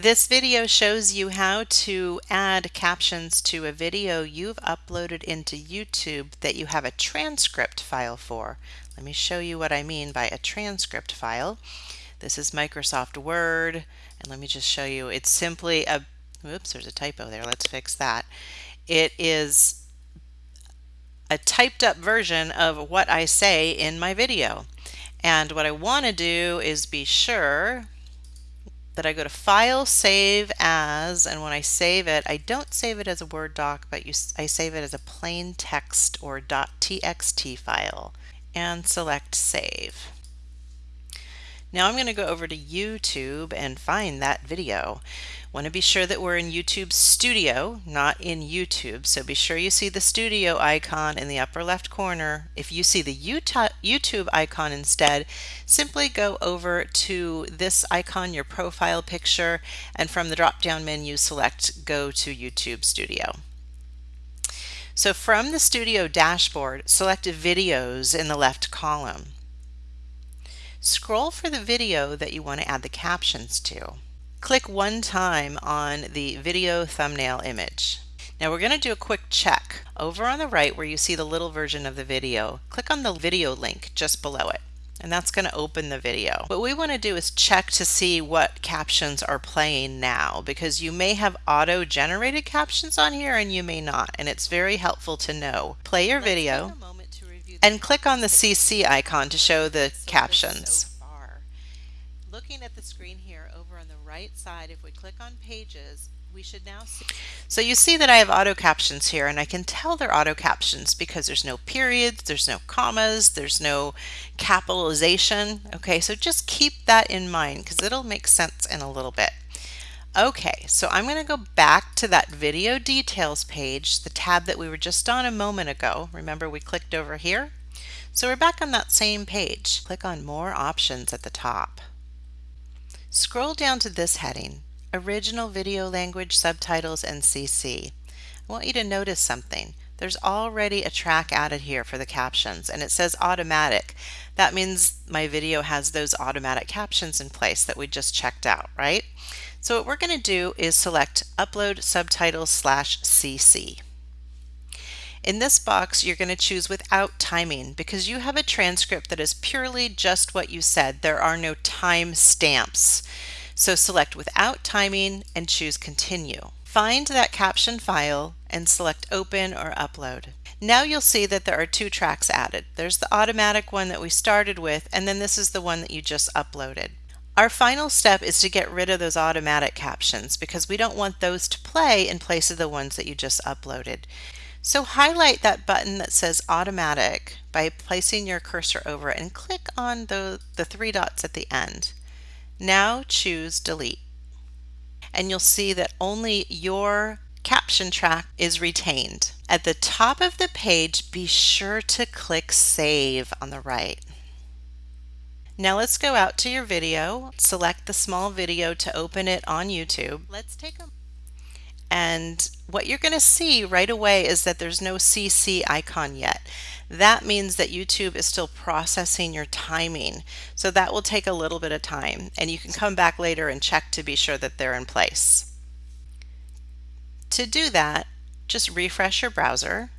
This video shows you how to add captions to a video you've uploaded into YouTube that you have a transcript file for. Let me show you what I mean by a transcript file. This is Microsoft Word, and let me just show you. It's simply a, whoops, there's a typo there. Let's fix that. It is a typed up version of what I say in my video. And what I want to do is be sure that I go to File, Save As, and when I save it, I don't save it as a Word doc, but you, I save it as a plain text or .txt file, and select Save. Now I'm going to go over to YouTube and find that video. Want to be sure that we're in YouTube Studio, not in YouTube. So be sure you see the studio icon in the upper left corner. If you see the YouTube icon instead, simply go over to this icon, your profile picture, and from the drop-down menu select Go to YouTube Studio. So from the Studio dashboard, select Videos in the left column. Scroll for the video that you want to add the captions to. Click one time on the video thumbnail image. Now we're going to do a quick check. Over on the right where you see the little version of the video, click on the video link just below it and that's going to open the video. What we want to do is check to see what captions are playing now because you may have auto generated captions on here and you may not and it's very helpful to know. Play your video and click on the CC icon to show the captions. Looking at the screen here over on the right side, if we click on pages, we should now see. So you see that I have auto captions here and I can tell they're auto captions because there's no periods, there's no commas, there's no capitalization. Okay, so just keep that in mind because it'll make sense in a little bit. Okay, so I'm going to go back to that video details page, the tab that we were just on a moment ago. Remember we clicked over here? So we're back on that same page. Click on more options at the top. Scroll down to this heading, Original Video Language Subtitles and CC. I want you to notice something. There's already a track added here for the captions and it says automatic. That means my video has those automatic captions in place that we just checked out, right? So what we're going to do is select Upload Subtitles slash CC. In this box, you're going to choose without timing because you have a transcript that is purely just what you said. There are no time stamps. So select without timing and choose continue. Find that caption file and select open or upload. Now you'll see that there are two tracks added. There's the automatic one that we started with and then this is the one that you just uploaded. Our final step is to get rid of those automatic captions because we don't want those to play in place of the ones that you just uploaded. So highlight that button that says automatic by placing your cursor over it and click on the, the three dots at the end. Now choose delete. And you'll see that only your caption track is retained. At the top of the page, be sure to click save on the right. Now let's go out to your video, select the small video to open it on YouTube. Let's take a and what you're going to see right away is that there's no CC icon yet. That means that YouTube is still processing your timing. So that will take a little bit of time and you can come back later and check to be sure that they're in place. To do that, just refresh your browser.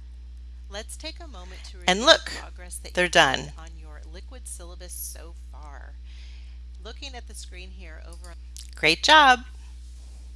Let's take a moment to and look, they're done. Liquid syllabus so far. Looking at the screen here over. Great job.